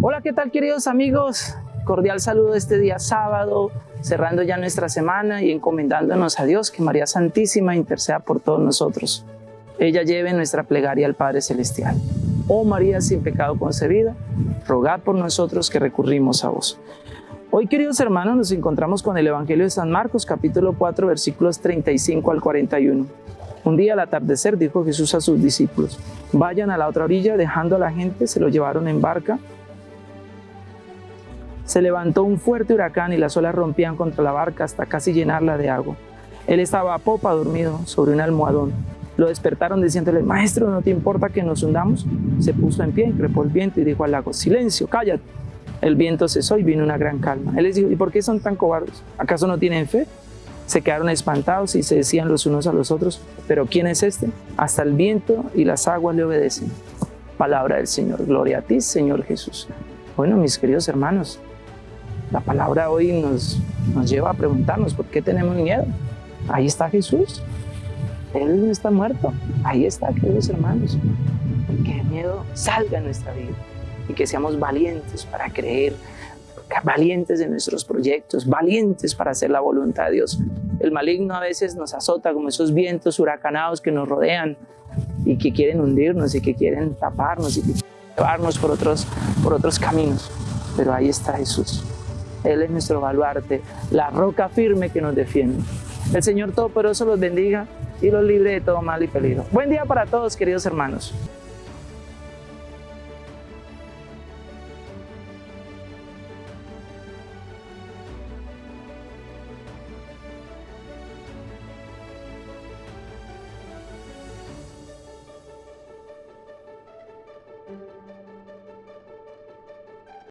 Hola, ¿qué tal queridos amigos? Cordial saludo este día sábado, cerrando ya nuestra semana y encomendándonos a Dios que María Santísima interceda por todos nosotros. Ella lleve nuestra plegaria al Padre Celestial. Oh María sin pecado concebida, rogad por nosotros que recurrimos a vos. Hoy, queridos hermanos, nos encontramos con el Evangelio de San Marcos, capítulo 4, versículos 35 al 41. Un día al atardecer dijo Jesús a sus discípulos, vayan a la otra orilla, dejando a la gente, se lo llevaron en barca. Se levantó un fuerte huracán y las olas rompían contra la barca hasta casi llenarla de agua. Él estaba a popa dormido sobre un almohadón. Lo despertaron diciéndole, maestro, ¿no te importa que nos hundamos? Se puso en pie, increpó el viento y dijo al lago, silencio, cállate. El viento cesó y vino una gran calma. Él les dijo, ¿y por qué son tan cobardes? ¿Acaso no tienen fe? Se quedaron espantados y se decían los unos a los otros, ¿pero quién es este? Hasta el viento y las aguas le obedecen. Palabra del Señor. Gloria a ti, Señor Jesús. Bueno, mis queridos hermanos, la palabra hoy nos, nos lleva a preguntarnos, ¿por qué tenemos miedo? Ahí está Jesús. Él no está muerto. Ahí está, queridos hermanos. Que el miedo salga en nuestra vida y que seamos valientes para creer, valientes en nuestros proyectos, valientes para hacer la voluntad de Dios. El maligno a veces nos azota como esos vientos huracanados que nos rodean y que quieren hundirnos y que quieren taparnos y que quieren llevarnos por otros, por otros caminos. Pero ahí está Jesús. Él es nuestro baluarte, la roca firme que nos defiende. El Señor Todopoderoso los bendiga y los libre de todo mal y peligro. Buen día para todos, queridos hermanos.